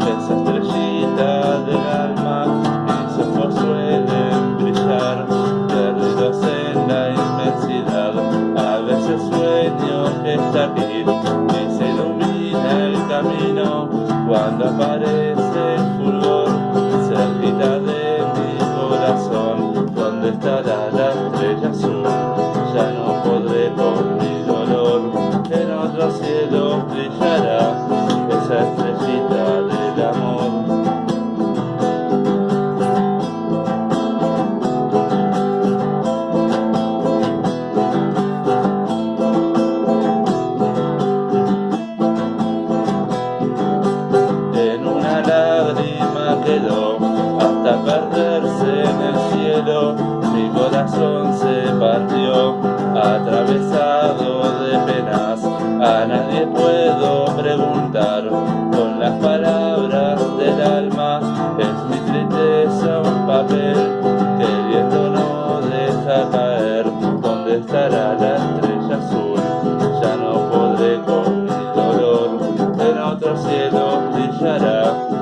esa estrellita del alma y sus ojos suelen brillar. Perdidos en la inmensidad a veces sueño que está aquí y se ilumina el camino cuando aparece el fulgor cerquita de mi corazón. Donde estará la estrella azul ya no podré con mi dolor en otros cielos brillará. Esa una lágrima quedó hasta perderse en el cielo. Mi corazón se partió, atravesado de penas. A nadie puedo preguntar con las palabras del alma. Es mi tristeza un papel que el viento no deja caer. ¿Dónde estará la соседом ты жара